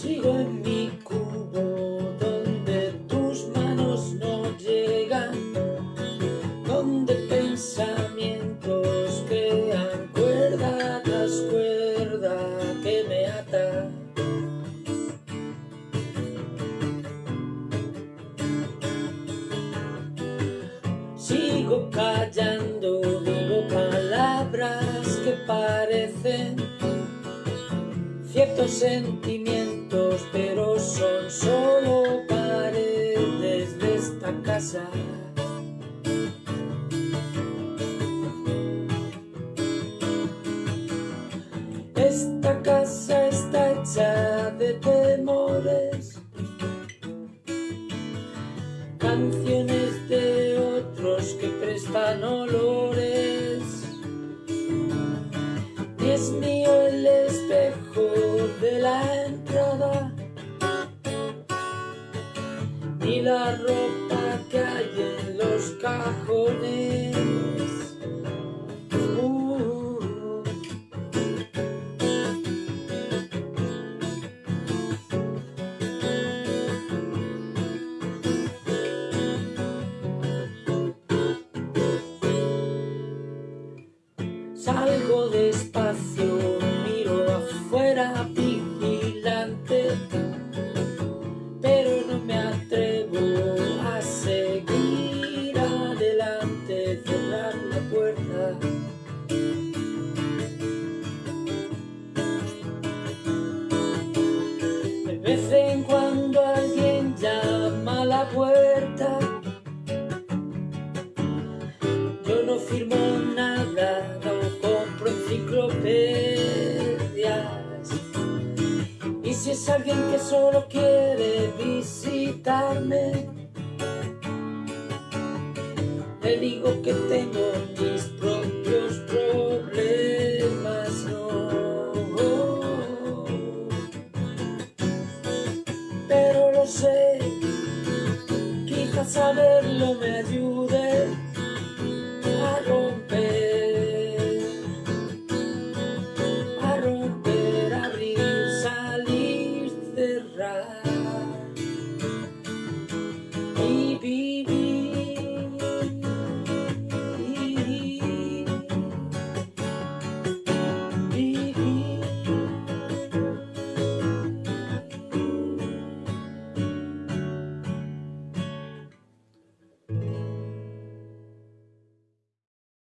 Sigo en mi cubo donde tus manos no llegan, donde pensamientos crean cuerda tras cuerda que me ata. Sigo callando, digo palabras que parecen ciertos sentimientos, Esta casa está hecha de temores, canciones de otros que prestan olores. Y es mío el espejo de la entrada, ni la ropa Salgo despacio, miro afuera vigilante, pero no me atrevo a seguir adelante, cerrar la puerta. De vez en cuando alguien llama a la puerta. alguien que solo quiere visitarme. Le digo que tengo mis propios problemas, no. Pero lo sé, quizás saberlo me ayuda. right.